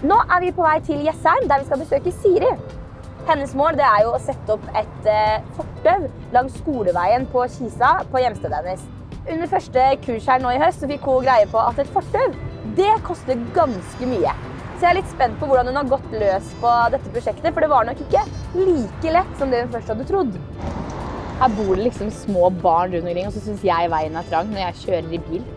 Nå er vi på vei til Jessheim, der vi skal besøke Siri. Hennes mål det er jo å sette opp et eh, fortau langs skoleveien på Kisa på hjemstedet hennes. Under første kurs her nå i høst så fikk hun greie på at et fortau det koster ganske mye. Så jeg er litt spent på hvordan hun har gått løs på dette prosjektet, for det var nok ikke like lett som det hun først hadde trodd. Her bor det liksom små barn rundt omkring, og så syns jeg veien er trang når jeg kjører i bil.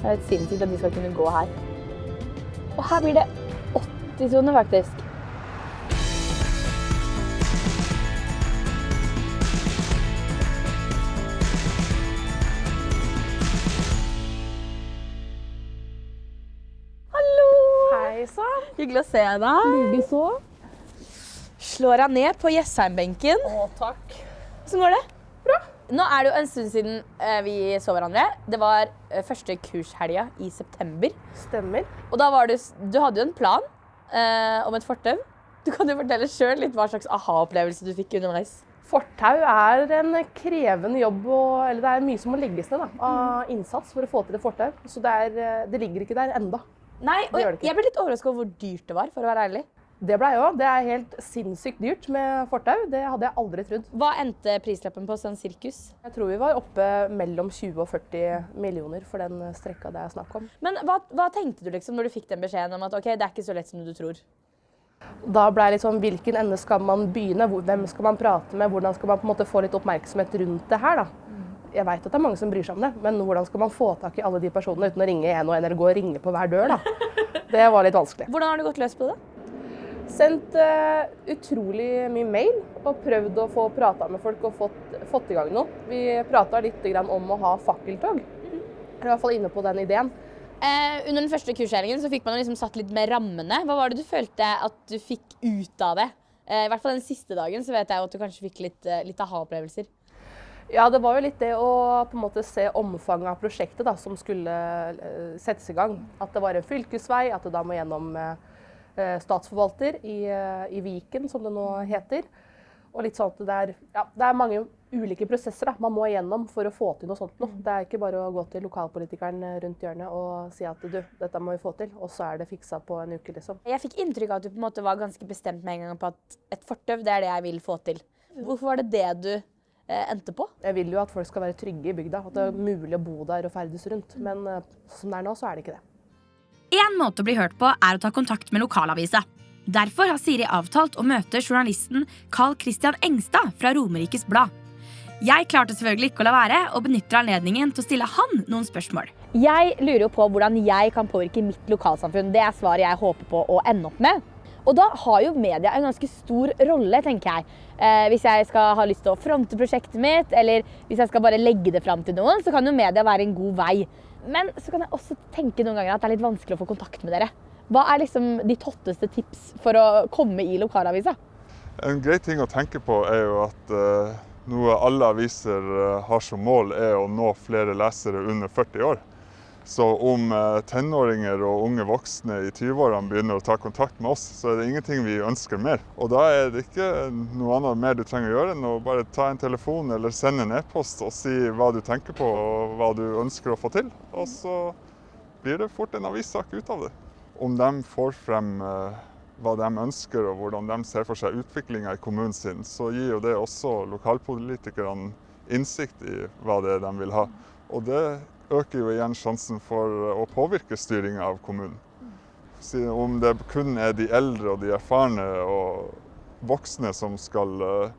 Det er helt sinnssykt at de skal kunne gå her. Og her blir det 80-sone, faktisk. Hallo! Hei sann. Hyggelig å se deg. Likeså. Slår deg ned på Jessheim-benken. Å, takk. Hvordan går det? Bra. Nå er det jo en stund siden eh, vi så hverandre. Det var eh, første kurshelga i september. Stemmer. Og da var du, du hadde jo en plan eh, om et fortau. Du kan jo fortelle sjøl litt hva slags aha-opplevelse du fikk underveis. Fortau er en krevende jobb, og, eller det er mye som må legges ned da, av innsats for å få til et fortau. Så det, er, eh, det ligger ikke der enda. Nei, og jeg ble litt overraska over hvor dyrt det var, for å være ærlig. Det ble jeg òg. Det er helt sinnssykt dyrt med fortau. Det hadde jeg aldri trodd. Hva endte prislappen på sånn sirkus? Jeg tror vi var oppe mellom 20 og 40 millioner for den strekka det er snakk om. Men hva, hva tenkte du liksom når du fikk den beskjeden om at ok, det er ikke så lett som du tror? Da ble jeg litt sånn, hvilken ende skal man begynne? Hvem skal man prate med? Hvordan skal man på en måte få litt oppmerksomhet rundt det her? da? Jeg vet at det er mange som bryr seg om det, men hvordan skal man få tak i alle de personene uten å ringe en og en eller gå og ringe på hver dør? da? Det var litt vanskelig. Hvordan har du gått løs på det? Sendt uh, utrolig mye mail og prøvd å få prata med folk og fått, fått i gang noe. Vi prata litt grann om å ha fakkeltog. Jeg er i hvert fall inne på den ideen. Eh, under den første kurshelgen så fikk man liksom satt litt med rammene. Hva var det du følte at du fikk ut av det? Eh, I hvert fall den siste dagen så vet jeg at du kanskje fikk litt, eh, litt aha-opplevelser. Ja, det var jo litt det å på en måte se omfanget av prosjektet da, som skulle eh, settes i gang. At det var en fylkesvei, at det da må gjennom statsforvalter i, eh, i Viken, som det nå heter. Og litt sånn at det er, ja, det er mange ulike prosesser da, man må igjennom for å få til noe sånt. Noe. Det er ikke bare å gå til lokalpolitikeren rundt hjørnet og si at du, dette må vi få til, og så er det fiksa på en uke, liksom. Jeg fikk inntrykk av at du på en måte var ganske bestemt med en gang på at et fortau, det er det jeg vil få til. Hvorfor var det det du eh, endte på? Jeg vil jo at folk skal være trygge i bygda, at det er mulig å bo der og ferdes rundt. Men eh, som det er nå, så er det ikke det. En måte å bli hørt på er å ta kontakt med lokalavisa. Derfor har Siri avtalt å møte journalisten Carl Christian Engstad fra Romerikes Blad. Jeg klarte selvfølgelig ikke å la være, og benytter anledningen til å stille han noen spørsmål. Jeg lurer jo på hvordan jeg kan påvirke mitt lokalsamfunn. Det er svaret jeg håper på å ende opp med. Og da har jo media en ganske stor rolle, tenker jeg. Eh, hvis jeg skal ha lyst til å fronte prosjektet mitt, eller hvis jeg skal bare legge det fram til noen, så kan jo media være en god vei. Men så kan jeg også tenke noen ganger at det er litt vanskelig å få kontakt med dere. Hva er liksom ditt hotteste tips for å komme i lokalavisa? En grei ting å tenke på er jo at uh, noe alle aviser eh, har som mål, er å nå flere lesere under 40 år. Så om eh, tenåringer og unge voksne i 20-årene begynner å ta kontakt med oss, så er det ingenting vi ønsker mer. Og da er det ikke noe annet mer du trenger å gjøre enn å bare ta en telefon eller sende en e-post og si hva du tenker på og hva du ønsker å få til. Og så blir det fort en avissak ut av det. Om de får frem eh, hva de ønsker og hvordan de ser for seg utviklinga i kommunen sin, så gir jo det også lokalpolitikerne innsikt i hva det er de vil ha. Og det øker jo igjen sjansen for å påvirke styringa av kommunen. Så Om det kun er de eldre og de erfarne og voksne som skal eh,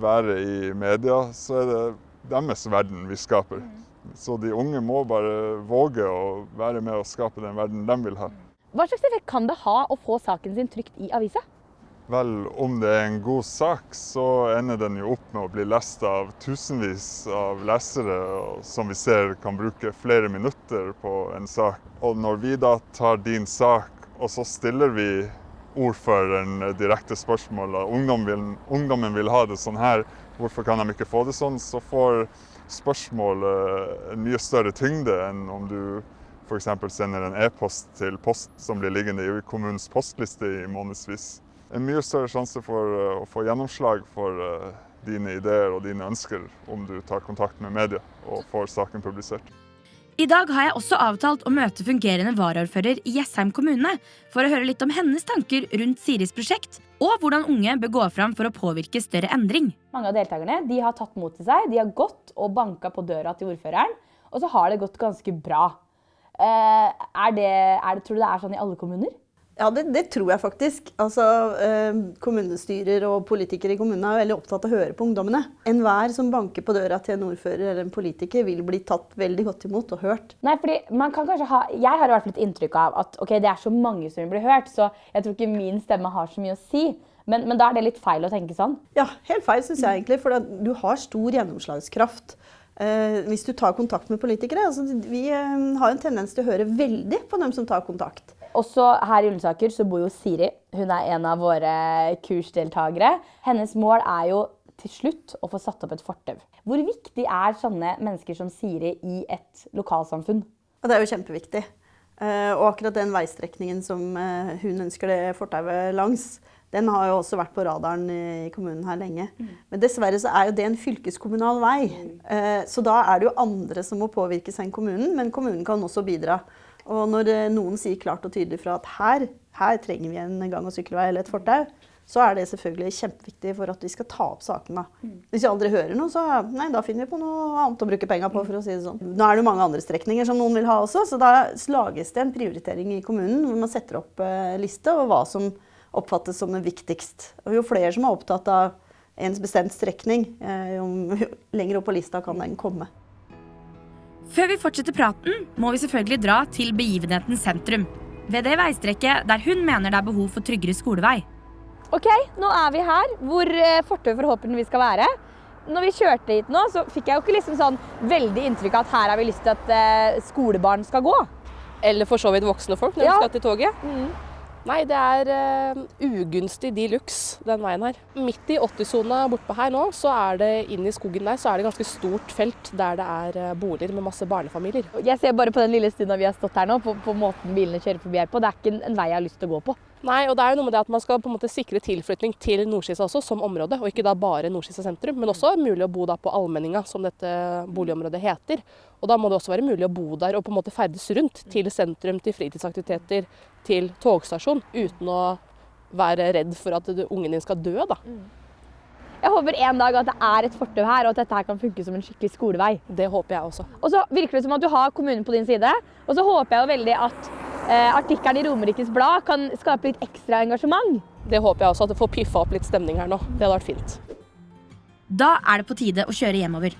være i media, så er det deres verden vi skaper. Så de unge må bare våge å være med og skape den verden de vil ha. Hva slags effekt kan det ha å få saken sin trykt i avisa? Vel, om det er en god sak, så ender den jo opp med å bli lest av tusenvis av lesere, som vi ser kan bruke flere minutter på en sak. Og når vi da tar din sak, og så stiller vi ordføreren direkte spørsmål, og ungdom vil, ungdommen vil ha det sånn her, hvorfor kan de ikke få det sånn, så får spørsmålet en mye større tyngde enn om du f.eks. sender en e-post til post som blir liggende i kommunens postliste i månedsvis en mye større sjanse for eh, å få gjennomslag for eh, dine ideer og dine ønsker om du tar kontakt med media og får saken publisert. I dag har jeg også avtalt å møte fungerende varaordfører i Jessheim kommune for å høre litt om hennes tanker rundt Siris prosjekt, og hvordan unge bør gå fram for å påvirke større endring. Mange av deltakerne de har tatt mot til seg. De har gått og banka på døra til ordføreren, og så har det gått ganske bra. Eh, er det, er det, tror du det er sånn i alle kommuner? Ja, det, det, tror jeg faktisk. Altså, eh, kommunestyrer og politikere i kommunene er veldig opptatt av å høre på ungdommene. Enhver som banker på døra til en ordfører eller en politiker, vil bli tatt veldig godt imot og hørt. Nei, fordi man kan kanskje ha, Jeg har i hvert fall et inntrykk av at okay, det er så mange som vil bli hørt, så jeg tror ikke min stemme har så mye å si. Men, men da er det litt feil å tenke sånn? Ja, helt feil syns jeg egentlig. For du har stor gjennomslagskraft. Eh, hvis du tar kontakt med politikere. Altså, vi eh, har en tendens til å høre veldig på dem som tar kontakt. Også her i Ullensaker så bor jo Siri. Hun er en av våre kursdeltakere. Hennes mål er jo til slutt å få satt opp et fortau. Hvor viktig er sånne mennesker som Siri i et lokalsamfunn? Det er jo kjempeviktig. Eh, og akkurat den veistrekningen som eh, hun ønsker det fortauet langs, den har jo også vært på radaren i kommunen her lenge. Mm. Men dessverre så er jo det en fylkeskommunal vei. Mm. Så da er det jo andre som må påvirkes enn kommunen, men kommunen kan også bidra. Og når eh, noen sier klart og tydelig fra at her, her trenger vi en gang- og sykkelvei eller et fortau, så er det selvfølgelig kjempeviktig for at vi skal ta opp sakene. Mm. Hvis vi aldri hører noe, så nei, da finner vi på noe annet å bruke penger på. for å si det sånn. Nå er det mange andre strekninger som noen vil ha også, så da lages det en prioritering i kommunen hvor man setter opp eh, liste over hva som oppfattes som det viktigst. Og jo flere som er opptatt av en bestemt strekning, eh, jo lenger opp på lista kan den komme. Før vi fortsetter praten, må vi selvfølgelig dra til begivenhetens sentrum. Ved det veistrekket der hun mener det er behov for tryggere skolevei. Ok, nå er vi her, hvor eh, fortauet forhåpentligvis skal være. Når vi kjørte hit nå, så fikk jeg jo ikke liksom sånn veldig inntrykk av at her har vi lyst til at uh, skolebarn skal gå. Eller for så vidt voksne folk når ja. de skal til toget. Mm. Nei, det er uh, ugunstig de luxe, den veien her. Midt i 80-sona bortpå her nå, så er det inn i skogen der, så er det ganske stort felt der det er uh, boliger med masse barnefamilier. Jeg ser bare på den lille stunda vi har stått her nå, på, på måten bilene kjører forbi her på. Det er ikke en, en vei jeg har lyst til å gå på. Nei, og det er jo noe med det at man skal på en måte sikre tilflytning til Nordskisa også, som område, og ikke da bare Nordskisa sentrum. Men også mulig å bo da på Allmenninga, som dette boligområdet heter. Og da må det også være mulig å bo der og på en måte ferdes rundt til sentrum, til fritidsaktiviteter, til togstasjon, uten å være redd for at ungen din skal dø, da. Jeg håper en dag at det er et fortau her, og at dette her kan funke som en skikkelig skolevei. Det håper jeg også. Og så virker det som at du har kommunen på din side. Og så håper jeg jo veldig at artikkelen i Romerikes Blad kan skape litt ekstra engasjement. Det håper jeg også, at det får piffa opp litt stemning her nå. Det hadde vært fint. Da er det på tide å kjøre hjemover.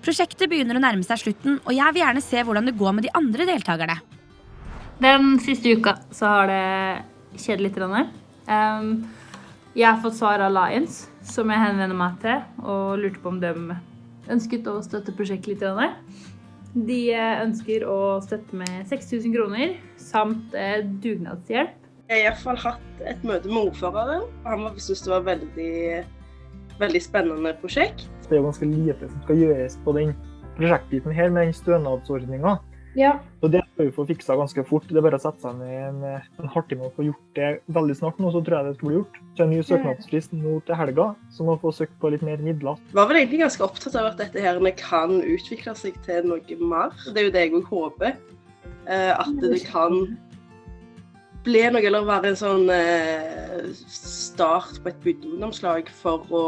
Prosjektet begynner å nærme seg slutten, og jeg vil gjerne se hvordan det går med de andre deltakerne. Den siste uka så har det skjedd litt. Um, jeg har fått svar av Lions, som jeg henvender meg til, og lurte på om de ønsket å støtte prosjektet litt. De ønsker å støtte med 6000 kroner samt eh, dugnadshjelp. Jeg har iallfall hatt et møte med ordføreren. Han syntes det var veldig, veldig spennende prosjekt. Det er jo ganske lite som skal gjøres på den prosjektbiten her med den stønadsordninga. Ja. Så det skal vi få fiksa ganske fort. Det er bare å sette seg ned en, en halvtime og få gjort det veldig snart nå, så tror jeg det skal bli gjort. Så en ny søknadsfrist nå til helga, så må vi få søkt på litt mer midler. Jeg var vel egentlig ganske opptatt av at dette her kan utvikle seg til noe mer. Det er jo det jeg òg håper. Eh, at det kan bli noe, eller være en sånn eh, start på et bygdeungdomslag for å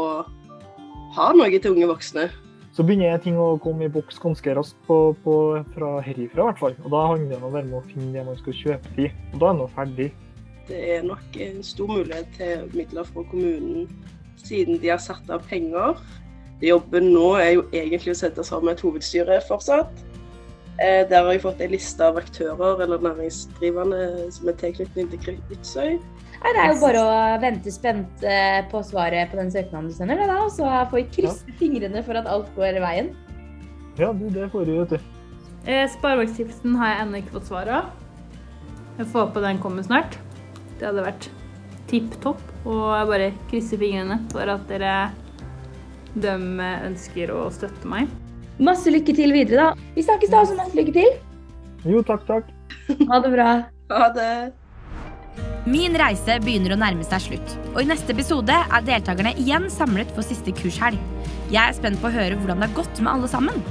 ha noe til unge voksne så begynner ting å komme i boks ganske raskt på, på, fra herifra, i hvert fall. Og da handler det om å være med å finne det man skal kjøpe til. Og da er man ferdig. Det er nok en stor mulighet til midler fra kommunen, siden de har satt av penger. Jobben nå er jo egentlig å sette sammen et hovedstyre fortsatt. Eh, der har jeg fått en liste av aktører eller næringsdrivende som er tilknyttet til Kvitsøy. Nei, det er jo bare å vente spent eh, på svaret på den søknaden du sender, da, og så får vi krysse ja. fingrene for at alt går veien. Ja, du, det får du, vet du. Eh, Sparebankstiftelsen har jeg ennå ikke fått svar av. Jeg får håpe den kommer snart. Det hadde vært tipp topp. Og jeg bare krysser fingrene for at dere de ønsker å støtte meg. Masse lykke til videre, da. Vi snakkes da, så masse lykke til. Jo, takk, takk. Ha det bra. Ha det. Min reise begynner å nærme seg slutt, og i neste episode er deltakerne igjen samlet for siste kurshelg. Jeg er spent på å høre hvordan det har gått med alle sammen.